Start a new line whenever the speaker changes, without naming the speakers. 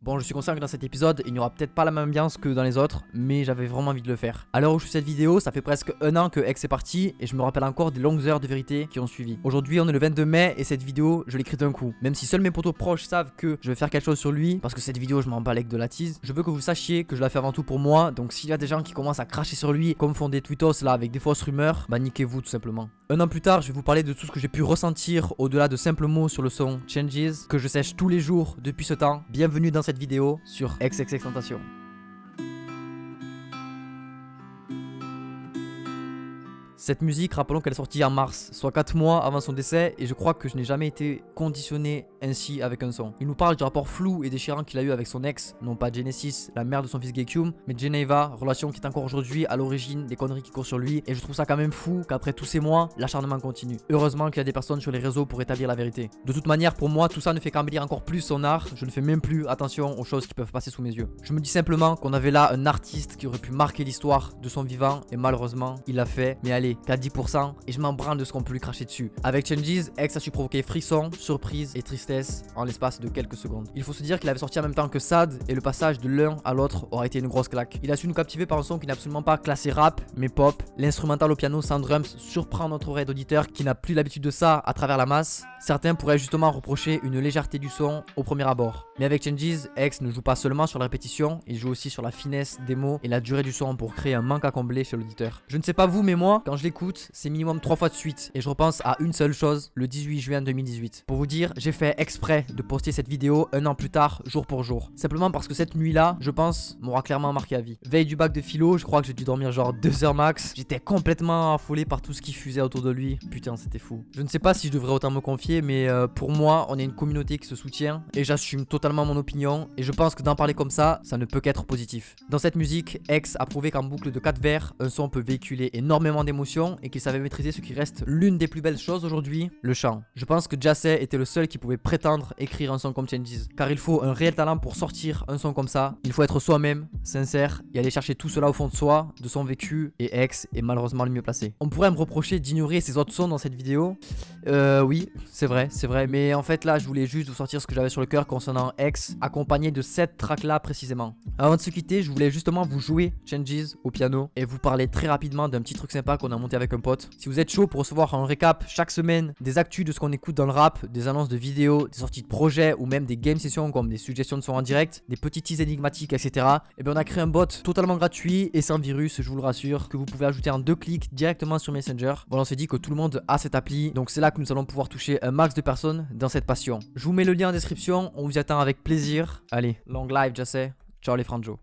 Bon, je suis conscient que dans cet épisode, il n'y aura peut-être pas la même ambiance que dans les autres, mais j'avais vraiment envie de le faire. À l'heure où je fais cette vidéo, ça fait presque un an que X est parti, et je me rappelle encore des longues heures de vérité qui ont suivi. Aujourd'hui, on est le 22 mai, et cette vidéo, je l'écris d'un coup. Même si seuls mes potos proches savent que je vais faire quelque chose sur lui, parce que cette vidéo, je m'en bats de la tease, je veux que vous sachiez que je la fais avant tout pour moi, donc s'il y a des gens qui commencent à cracher sur lui, comme font des tweetos là avec des fausses rumeurs, bah niquez-vous tout simplement. Un an plus tard, je vais vous parler de tout ce que j'ai pu ressentir au-delà de simples mots sur le son Changes, que je sèche tous les jours depuis ce temps. Bienvenue dans cette vidéo sur XXX Tentation. Cette musique, rappelons qu'elle est sortie en mars, soit 4 mois avant son décès, et je crois que je n'ai jamais été conditionné ainsi avec un son. Il nous parle du rapport flou et déchirant qu'il a eu avec son ex, non pas Genesis, la mère de son fils Gekium, mais Geneva, relation qui est encore aujourd'hui à l'origine des conneries qui courent sur lui, et je trouve ça quand même fou qu'après tous ces mois, l'acharnement continue. Heureusement qu'il y a des personnes sur les réseaux pour établir la vérité. De toute manière, pour moi, tout ça ne fait qu'embellir encore plus son art, je ne fais même plus attention aux choses qui peuvent passer sous mes yeux. Je me dis simplement qu'on avait là un artiste qui aurait pu marquer l'histoire de son vivant, et malheureusement, il l'a fait, mais allez, qu'à 10% et je m'en branle de ce qu'on peut lui cracher dessus. Avec Changes, X a su provoquer frisson, surprise et tristesse en l'espace de quelques secondes. Il faut se dire qu'il avait sorti en même temps que Sad et le passage de l'un à l'autre aurait été une grosse claque. Il a su nous captiver par un son qui n'est absolument pas classé rap mais pop. L'instrumental au piano sans drums surprend notre oreille d'auditeur qui n'a plus l'habitude de ça à travers la masse. Certains pourraient justement reprocher une légèreté du son au premier abord. Mais avec Changes, X ne joue pas seulement sur la répétition, il joue aussi sur la finesse des mots et la durée du son pour créer un manque à combler chez l'auditeur. Je ne sais pas vous mais moi, quand je c'est minimum 3 fois de suite. Et je repense à une seule chose, le 18 juin 2018. Pour vous dire, j'ai fait exprès de poster cette vidéo un an plus tard, jour pour jour. Simplement parce que cette nuit-là, je pense, m'aura clairement marqué à vie. Veille du bac de philo, je crois que j'ai dû dormir genre 2 heures max. J'étais complètement affolé par tout ce qui fusait autour de lui. Putain, c'était fou. Je ne sais pas si je devrais autant me confier, mais euh, pour moi, on est une communauté qui se soutient. Et j'assume totalement mon opinion. Et je pense que d'en parler comme ça, ça ne peut qu'être positif. Dans cette musique, X a prouvé qu'en boucle de 4 vers, un son peut véhiculer énormément d'émotions et qu'il savait maîtriser ce qui reste l'une des plus belles choses aujourd'hui, le chant. Je pense que Jassé était le seul qui pouvait prétendre écrire un son comme Changes. Car il faut un réel talent pour sortir un son comme ça. Il faut être soi-même, sincère et aller chercher tout cela au fond de soi, de son vécu. Et X est malheureusement le mieux placé. On pourrait me reprocher d'ignorer ces autres sons dans cette vidéo. Euh, oui, c'est vrai, c'est vrai. Mais en fait, là, je voulais juste vous sortir ce que j'avais sur le cœur concernant X, accompagné de cette track là précisément. Avant de se quitter, je voulais justement vous jouer Changes au piano et vous parler très rapidement d'un petit truc sympa qu'on a monté avec un pote. Si vous êtes chaud pour recevoir un récap chaque semaine des actus de ce qu'on écoute dans le rap, des annonces de vidéos, des sorties de projets ou même des game sessions comme des suggestions de son en direct, des petits teas énigmatiques, etc. Et eh bien on a créé un bot totalement gratuit et sans virus, je vous le rassure, que vous pouvez ajouter en deux clics directement sur Messenger. Voilà, on s'est dit que tout le monde a cette appli, donc c'est là que nous allons pouvoir toucher un max de personnes dans cette passion. Je vous mets le lien en description, on vous attend avec plaisir. Allez, long live, je sais. Ciao les franjo.